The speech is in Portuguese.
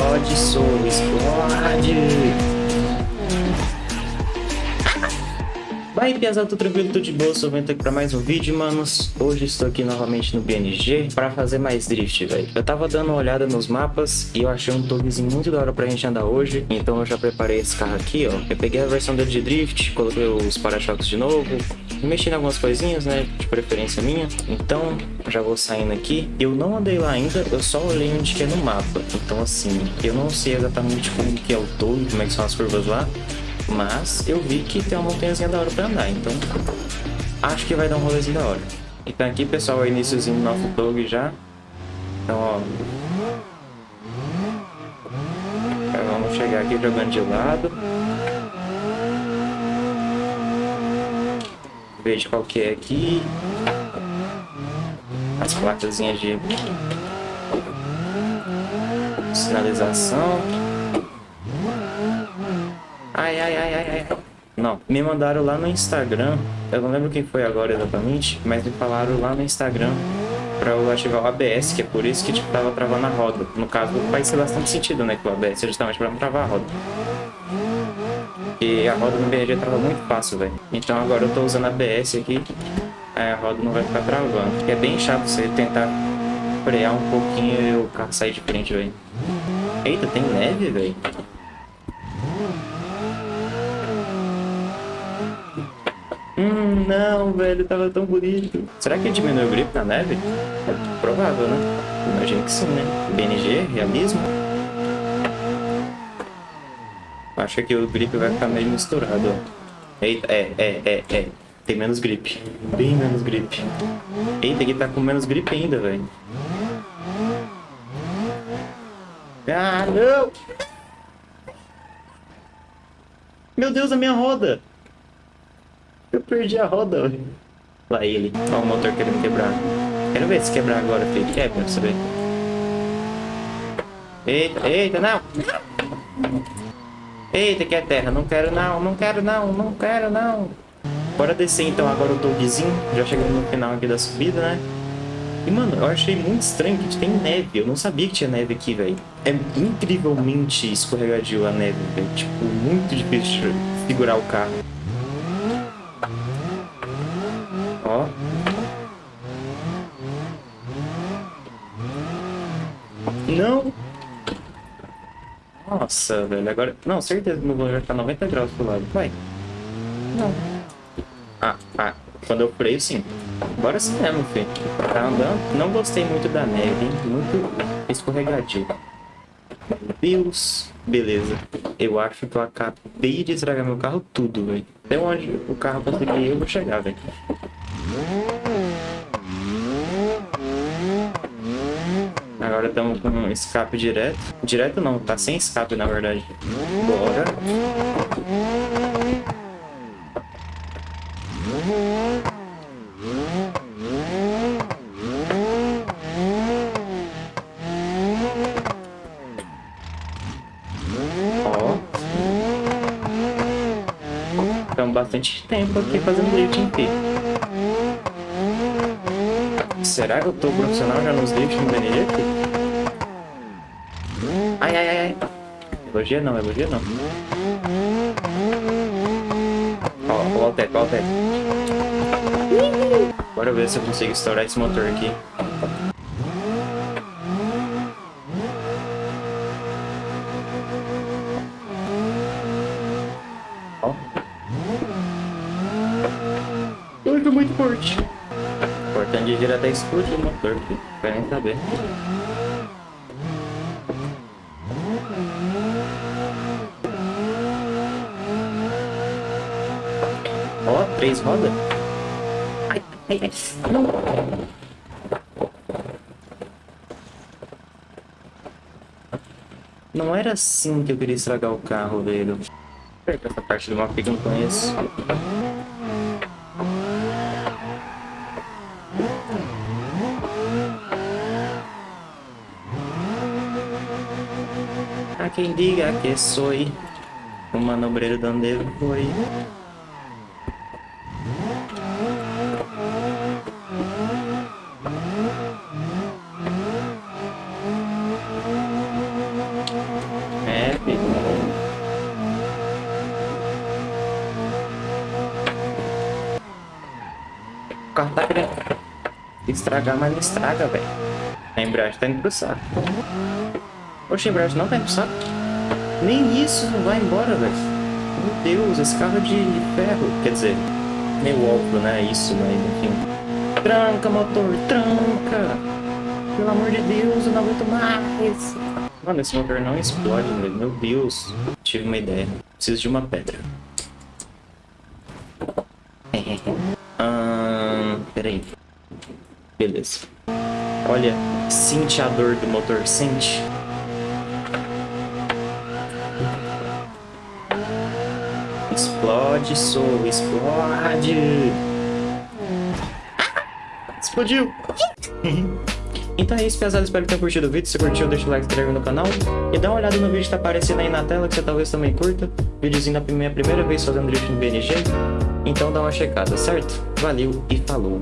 Explode, sou, explode. Vai, Piazão, tudo tranquilo, tudo de boa, sou vento aqui pra mais um vídeo, manos. Hoje estou aqui novamente no BNG pra fazer mais drift, velho. Eu tava dando uma olhada nos mapas e eu achei um tugzinho muito da hora pra gente andar hoje. Então eu já preparei esse carro aqui, ó. Eu peguei a versão dele de drift, coloquei os para-choques de novo, mexi em algumas coisinhas, né, de preferência minha. Então, já vou saindo aqui. Eu não andei lá ainda, eu só olhei onde que é no mapa. Então, assim, eu não sei exatamente como que é o todo, como é que são as curvas lá. Mas eu vi que tem uma montanhazinha da hora pra andar, então acho que vai dar um rolezinho da hora. Então aqui, pessoal, é o iníciozinho do nosso tog já. Então, ó. Então, vamos chegar aqui jogando de lado. Veja qual que é aqui. As placazinhas de sinalização. Ai, ai, ai, ai, ai. Não, me mandaram lá no Instagram. Eu não lembro quem foi agora exatamente, mas me falaram lá no Instagram pra eu ativar o ABS, que é por isso que tipo, tava travando a roda. No caso, faz bastante sentido, né? Que o ABS é justamente pra não travar a roda. E a roda no BRG trava muito fácil, velho. Então agora eu tô usando ABS aqui, aí a roda não vai ficar travando. Que é bem chato você tentar frear um pouquinho e o carro sair de frente, velho. Eita, tem neve, velho. Hum, não, velho, tava tão bonito. Será que diminuiu o grip na neve? É provável, né? Imagino que sim, né? BNG, realismo. Acho que o grip vai ficar meio misturado. Eita, é, é, é, é. Tem menos grip. Bem menos grip. Eita, aqui tá com menos grip ainda, velho. Ah, não! Meu Deus, a minha roda! Eu perdi a roda, velho. Lá ele. O motor querendo quebrar. Quero ver se quebrar agora, filho. Quebra, pra você ver. Eita, eita, não! Eita, que é terra. Não quero não, não quero não, não quero não. Bora descer então agora o dogzinho. Já chegamos no final aqui da subida, né? E, mano, eu achei muito estranho que tem neve. Eu não sabia que tinha neve aqui, velho. É incrivelmente escorregadio a neve, velho. Tipo, muito difícil segurar o carro. Ó. Não. Nossa, velho. Agora... Não, certeza que meu voo vai ficar 90 graus pro lado. Vai. Não. Ah, ah. Quando eu freio, sim. Bora sim mesmo, filho. Tá andando. Não gostei muito da neve, hein? Muito escorregadio. Meu Deus. Beleza. Eu acho que eu acabei de estragar meu carro tudo, velho. Até onde o carro conseguir eu vou chegar, velho. Agora estamos com escape direto. Direto não, tá sem escape na verdade. Bora. Ó. Estamos bastante tempo aqui fazendo lifting aqui. Será que eu tô profissional já nos drifts no BNG? Ai, ai, ai, ai. Elogia não, elogia não. Ó, ó o teto, ó o teto. Bora ver se eu consigo estourar esse motor aqui. Ó. Ai, tô muito forte. De girar até explodir o motor, filho. Não quero nem saber. Ó, três rodas. Ai, ai, ai. Não. Não era assim que eu queria estragar o carro, velho. Essa parte do mapa que eu não conheço. Quem diga que sou o manobreiro de onde foi. carro tá querendo estragar, mas não estraga, velho. A embreagem tá indo pro saco. Oxe, embreagem não indo pro saco? Nem isso não vai embora, velho. Meu Deus, esse carro é de, ferro. Quer dizer, meio óbvio, né? Isso, mas enfim. Tranca, motor, tranca! Pelo amor de Deus, eu não aguento mais! Mano, esse motor não explode, velho. Meu Deus. Tive uma ideia. Preciso de uma pedra. Ahn, peraí. Beleza. Olha, sente a dor do motor, sente. Explode, sou, explode. Explodiu. Então é isso, pesado. Espero que tenham curtido o vídeo. Se curtiu, deixa o like, se inscreve no canal. E dá uma olhada no vídeo que tá aparecendo aí na tela, que você talvez também curta. Videozinho da minha primeira vez fazendo drift no BNG. Então dá uma checada, certo? Valeu e falou!